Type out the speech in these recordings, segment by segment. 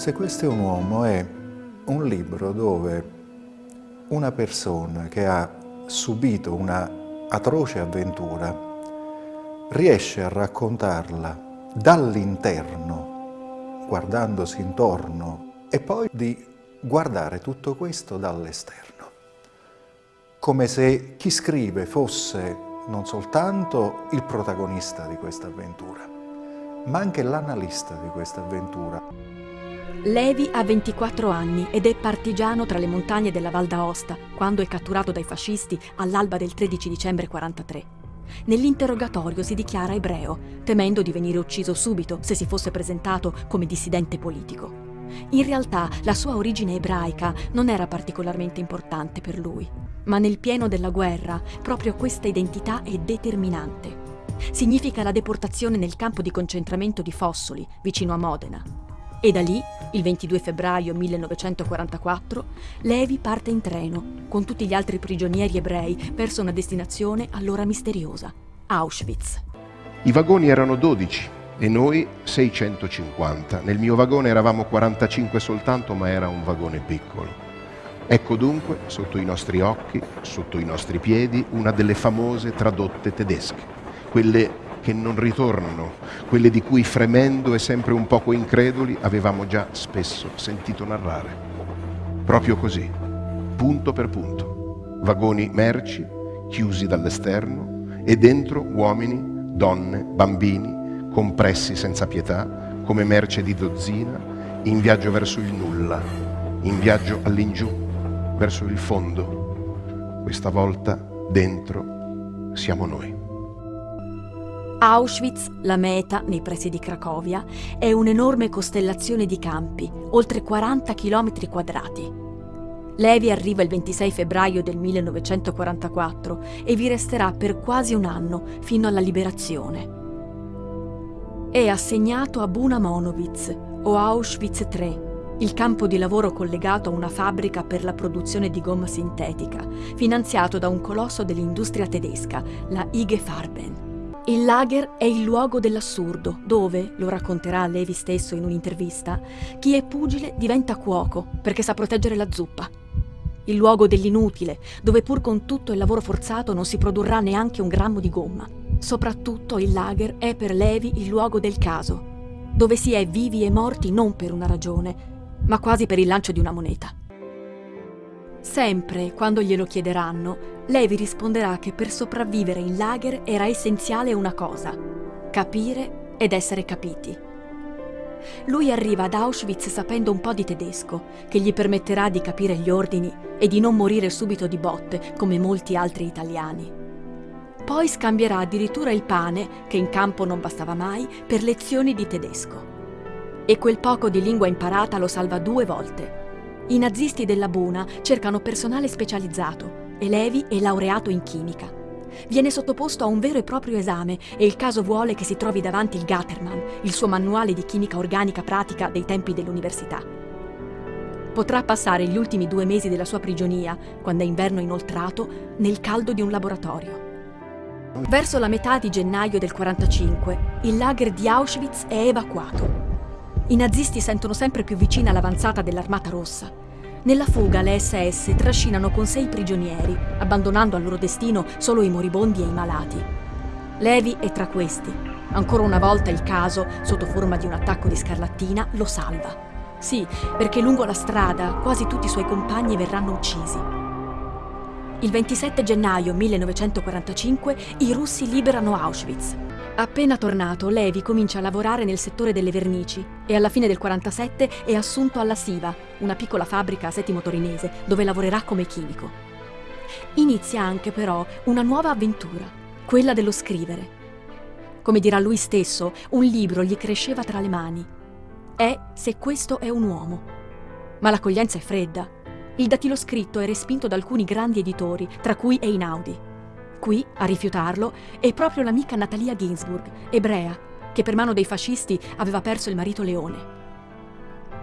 Se questo è un uomo è un libro dove una persona che ha subito una atroce avventura riesce a raccontarla dall'interno, guardandosi intorno, e poi di guardare tutto questo dall'esterno, come se chi scrive fosse non soltanto il protagonista di questa avventura, ma anche l'analista di questa avventura. Levi ha 24 anni ed è partigiano tra le montagne della Val d'Aosta quando è catturato dai fascisti all'alba del 13 dicembre 43. Nell'interrogatorio si dichiara ebreo, temendo di venire ucciso subito se si fosse presentato come dissidente politico. In realtà la sua origine ebraica non era particolarmente importante per lui, ma nel pieno della guerra proprio questa identità è determinante. Significa la deportazione nel campo di concentramento di Fossoli, vicino a Modena. E da lì, il 22 febbraio 1944, Levi parte in treno con tutti gli altri prigionieri ebrei verso una destinazione allora misteriosa, Auschwitz. I vagoni erano 12 e noi 650. Nel mio vagone eravamo 45 soltanto, ma era un vagone piccolo. Ecco dunque, sotto i nostri occhi, sotto i nostri piedi, una delle famose tradotte tedesche, quelle che non ritornano, quelle di cui fremendo e sempre un poco increduli avevamo già spesso sentito narrare. Proprio così, punto per punto, vagoni merci chiusi dall'esterno e dentro uomini, donne, bambini, compressi senza pietà, come merce di dozzina, in viaggio verso il nulla, in viaggio all'ingiù, verso il fondo. Questa volta dentro siamo noi. Auschwitz, la meta nei pressi di Cracovia, è un'enorme costellazione di campi, oltre 40 km quadrati. Levi arriva il 26 febbraio del 1944 e vi resterà per quasi un anno fino alla liberazione è assegnato a Buna Monowitz o Auschwitz III, il campo di lavoro collegato a una fabbrica per la produzione di gomma sintetica, finanziato da un colosso dell'industria tedesca, la IG Farben. Il lager è il luogo dell'assurdo, dove, lo racconterà Levi stesso in un'intervista, chi è pugile diventa cuoco perché sa proteggere la zuppa. Il luogo dell'inutile, dove pur con tutto il lavoro forzato non si produrrà neanche un grammo di gomma. Soprattutto il lager è per Levi il luogo del caso, dove si è vivi e morti non per una ragione, ma quasi per il lancio di una moneta. Sempre, quando glielo chiederanno, Levi risponderà che per sopravvivere in lager era essenziale una cosa, capire ed essere capiti. Lui arriva ad Auschwitz sapendo un po' di tedesco, che gli permetterà di capire gli ordini e di non morire subito di botte come molti altri italiani. Poi scambierà addirittura il pane, che in campo non bastava mai, per lezioni di tedesco. E quel poco di lingua imparata lo salva due volte. I nazisti della Buna cercano personale specializzato e Levi è laureato in chimica. Viene sottoposto a un vero e proprio esame e il caso vuole che si trovi davanti il Gattermann, il suo manuale di chimica organica pratica dei tempi dell'università. Potrà passare gli ultimi due mesi della sua prigionia, quando è inverno inoltrato, nel caldo di un laboratorio. Verso la metà di gennaio del 45, il lager di Auschwitz è evacuato. I nazisti sentono sempre più vicina l'avanzata dell'Armata Rossa. Nella fuga le SS trascinano con sei prigionieri, abbandonando al loro destino solo i moribondi e i malati. Levi è tra questi. Ancora una volta il caso, sotto forma di un attacco di scarlattina, lo salva. Sì, perché lungo la strada quasi tutti i suoi compagni verranno uccisi. Il 27 gennaio 1945 i russi liberano Auschwitz. Appena tornato, Levi comincia a lavorare nel settore delle vernici e alla fine del 47 è assunto alla Siva, una piccola fabbrica a Settimo Torinese, dove lavorerà come chimico. Inizia anche però una nuova avventura, quella dello scrivere. Come dirà lui stesso, un libro gli cresceva tra le mani. È Se questo è un uomo. Ma l'accoglienza è fredda il datilo scritto è respinto da alcuni grandi editori, tra cui Einaudi. Qui, a rifiutarlo, è proprio l'amica Natalia Ginsburg, ebrea, che per mano dei fascisti aveva perso il marito Leone.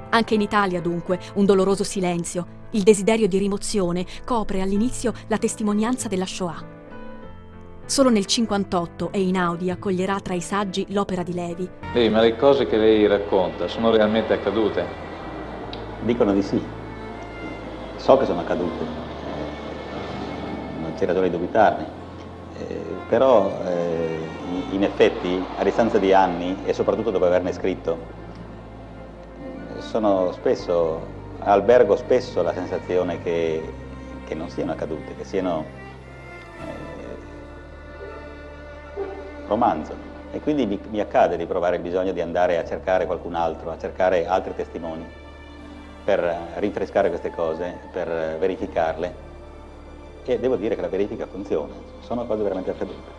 Anche in Italia, dunque, un doloroso silenzio, il desiderio di rimozione, copre all'inizio la testimonianza della Shoah. Solo nel 58 Einaudi accoglierà tra i saggi l'opera di Levi. Sì, ma le cose che lei racconta sono realmente accadute? Dicono di sì. So che sono accadute, non c'è ragione di dubitarne, però eh, in effetti a distanza di anni e soprattutto dopo averne scritto, sono spesso, albergo spesso la sensazione che, che non siano accadute, che siano eh, romanzo. E quindi mi, mi, accade di provare il bisogno di andare a cercare qualcun altro, a cercare altri testimoni per rinfrescare queste cose, per verificarle e devo dire che la verifica funziona, sono cose veramente accadute.